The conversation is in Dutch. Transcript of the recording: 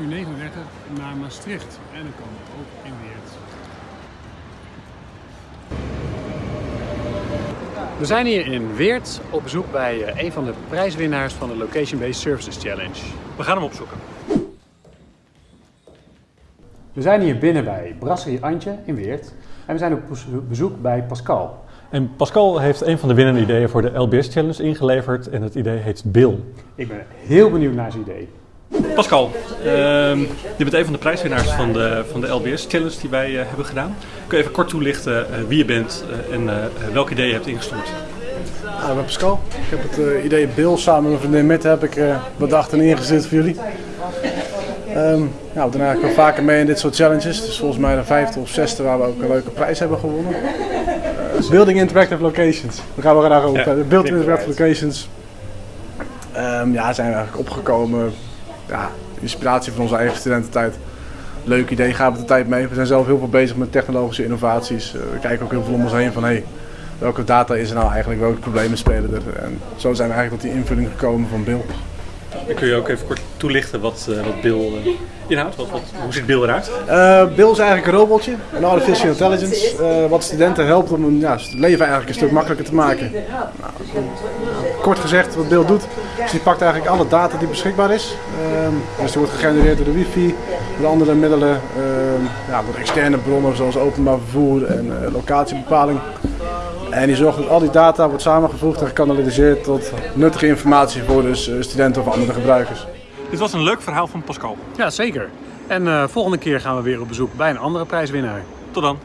uur 39 naar Maastricht. En dan komen we ook in Weert. We zijn hier in Weert op bezoek bij eh, een van de prijswinnaars van de Location Based Services Challenge. We gaan hem opzoeken. We zijn hier binnen bij Brasserie Antje in Weert. En we zijn op bezoek bij Pascal. En Pascal heeft een van de winnende ideeën voor de LBS Challenge ingeleverd en het idee heet Bill. Ik ben heel benieuwd naar zijn idee. Pascal, ehm, je bent een van de prijswinnaars van de, van de LBS Challenge die wij eh, hebben gedaan. Kun je even kort toelichten eh, wie je bent eh, en welk idee je hebt ingestuurd? Nou, ik ben Pascal. Ik heb het idee Bill samen met mijn vriendin Mette heb ik bedacht en ingezet voor jullie. Um, ja, we doen eigenlijk wel vaker mee in dit soort challenges. Dus volgens mij de vijfde of zesde waar we ook een leuke prijs hebben gewonnen. Uh, building Interactive Locations. Daar gaan we graag over. Ja, Building Interactive Locations. Um, ja, zijn we eigenlijk opgekomen. Ja, inspiratie van onze eigen studententijd. Leuk idee, gaan we de tijd mee. We zijn zelf heel veel bezig met technologische innovaties. Uh, we kijken ook heel veel om ons heen van hey, welke data is er nou eigenlijk, welke problemen spelen er. En zo zijn we eigenlijk tot die invulling gekomen van Bill. Kun je ook even kort toelichten wat, uh, wat Bill inhoudt? Wat, wat, hoe ziet Bill eruit? Uh, Bill is eigenlijk een robotje, een artificial intelligence, wat studenten helpt om het leven eigenlijk een stuk makkelijker te maken. Nou, kort gezegd, wat Bill doet, is die pakt eigenlijk alle data die beschikbaar is. Ehm, dus die wordt gegenereerd door de wifi, door andere middelen, ehm, ja, door externe bronnen zoals openbaar vervoer en locatiebepaling. En die zorgt dat al die data wordt samengevoegd en gekanaliseerd tot nuttige informatie voor dus eh, studenten of andere gebruikers. Dit was een leuk verhaal van Pascal. Ja, zeker. En uh, volgende keer gaan we weer op bezoek bij een andere prijswinnaar. Tot dan.